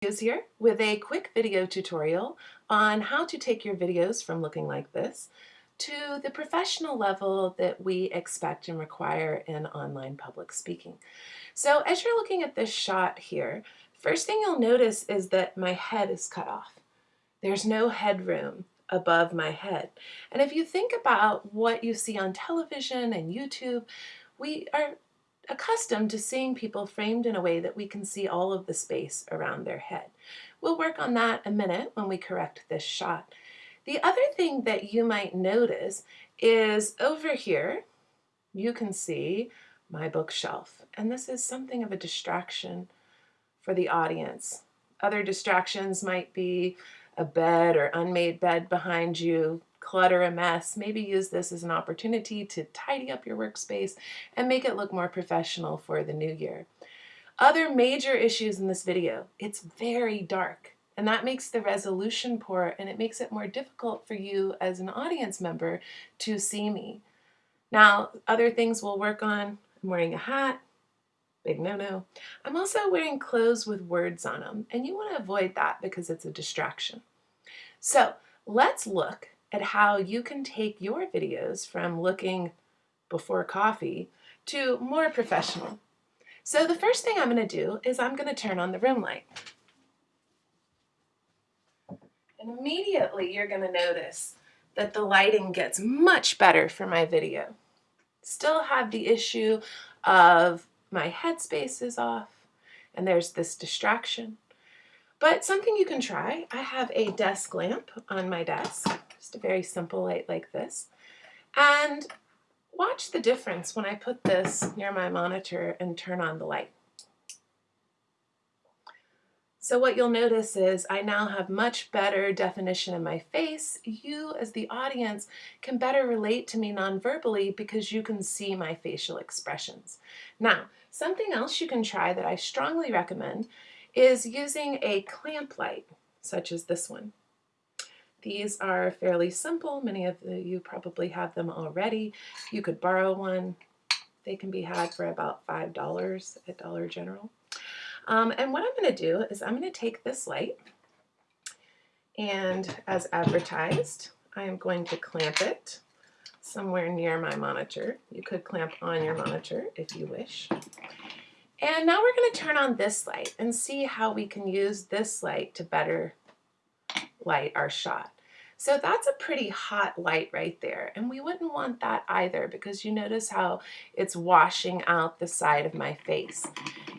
is here with a quick video tutorial on how to take your videos from looking like this to the professional level that we expect and require in online public speaking. So as you're looking at this shot here, first thing you'll notice is that my head is cut off. There's no headroom above my head. And if you think about what you see on television and YouTube, we are accustomed to seeing people framed in a way that we can see all of the space around their head. We'll work on that a minute when we correct this shot. The other thing that you might notice is over here, you can see my bookshelf. And this is something of a distraction for the audience. Other distractions might be a bed or unmade bed behind you, clutter a mess, maybe use this as an opportunity to tidy up your workspace and make it look more professional for the new year. Other major issues in this video, it's very dark and that makes the resolution poor and it makes it more difficult for you as an audience member to see me. Now, other things we'll work on, I'm wearing a hat, big no-no. I'm also wearing clothes with words on them and you want to avoid that because it's a distraction. So let's look at how you can take your videos from looking before coffee to more professional. So the first thing I'm going to do is I'm going to turn on the room light. And immediately you're going to notice that the lighting gets much better for my video. Still have the issue of my headspace is off and there's this distraction. But something you can try, I have a desk lamp on my desk, just a very simple light like this. And watch the difference when I put this near my monitor and turn on the light. So what you'll notice is I now have much better definition in my face. You as the audience can better relate to me non-verbally because you can see my facial expressions. Now, something else you can try that I strongly recommend is using a clamp light, such as this one. These are fairly simple. Many of you probably have them already. You could borrow one. They can be had for about $5 at Dollar General. Um, and what I'm going to do is I'm going to take this light and as advertised, I am going to clamp it somewhere near my monitor. You could clamp on your monitor if you wish. And now we're going to turn on this light and see how we can use this light to better light our shot. So that's a pretty hot light right there. And we wouldn't want that either because you notice how it's washing out the side of my face.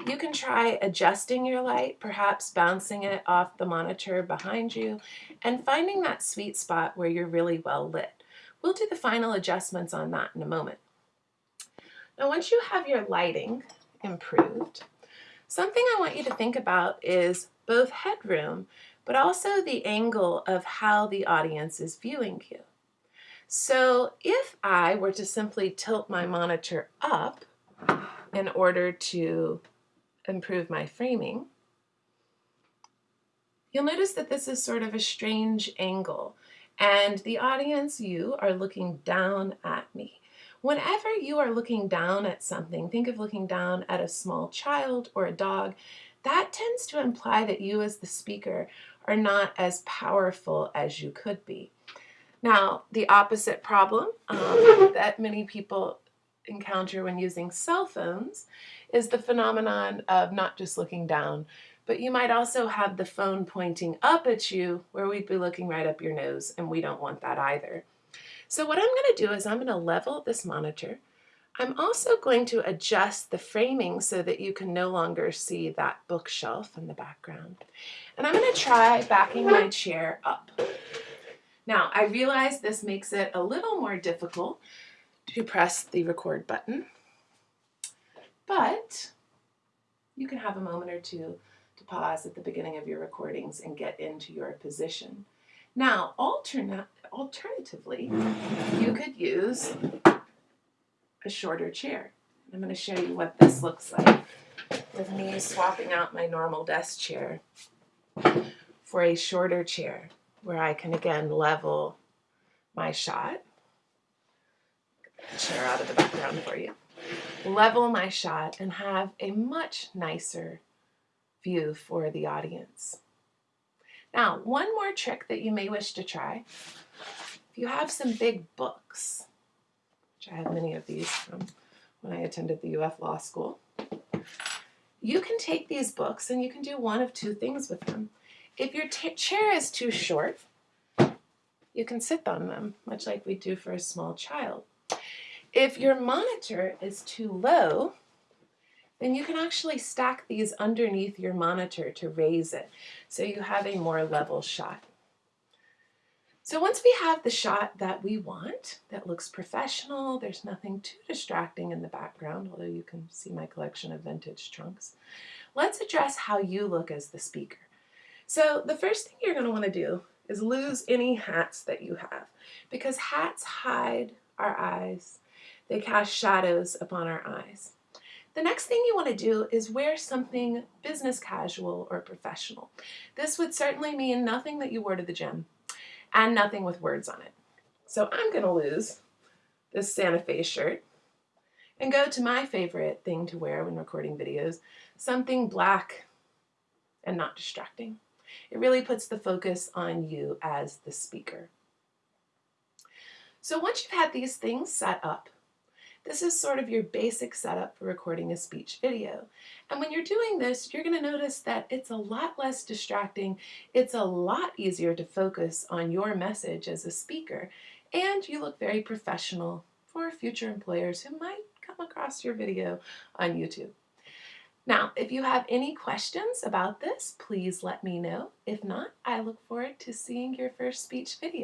You can try adjusting your light, perhaps bouncing it off the monitor behind you and finding that sweet spot where you're really well lit. We'll do the final adjustments on that in a moment. Now once you have your lighting, improved. Something I want you to think about is both headroom, but also the angle of how the audience is viewing you. So if I were to simply tilt my monitor up in order to improve my framing, you'll notice that this is sort of a strange angle and the audience, you, are looking down at me. Whenever you are looking down at something, think of looking down at a small child or a dog, that tends to imply that you as the speaker are not as powerful as you could be. Now, the opposite problem um, that many people encounter when using cell phones is the phenomenon of not just looking down, but you might also have the phone pointing up at you where we'd be looking right up your nose, and we don't want that either. So what I'm going to do is I'm going to level this monitor. I'm also going to adjust the framing so that you can no longer see that bookshelf in the background. And I'm going to try backing my chair up. Now, I realize this makes it a little more difficult to press the record button, but you can have a moment or two to pause at the beginning of your recordings and get into your position. Now, alternate, alternatively, you could use a shorter chair. I'm going to show you what this looks like with me swapping out my normal desk chair for a shorter chair where I can again level my shot. Chair out of the background for you. Level my shot and have a much nicer view for the audience. Now, one more trick that you may wish to try, if you have some big books, which I have many of these from when I attended the UF Law School, you can take these books and you can do one of two things with them. If your chair is too short, you can sit on them, much like we do for a small child. If your monitor is too low, then you can actually stack these underneath your monitor to raise it so you have a more level shot. So once we have the shot that we want, that looks professional, there's nothing too distracting in the background, although you can see my collection of vintage trunks, let's address how you look as the speaker. So the first thing you're going to want to do is lose any hats that you have because hats hide our eyes. They cast shadows upon our eyes. The next thing you want to do is wear something business casual or professional. This would certainly mean nothing that you wore to the gym and nothing with words on it. So I'm going to lose this Santa Fe shirt and go to my favorite thing to wear when recording videos, something black and not distracting. It really puts the focus on you as the speaker. So once you've had these things set up, this is sort of your basic setup for recording a speech video. And when you're doing this, you're going to notice that it's a lot less distracting. It's a lot easier to focus on your message as a speaker. And you look very professional for future employers who might come across your video on YouTube. Now, if you have any questions about this, please let me know. If not, I look forward to seeing your first speech video.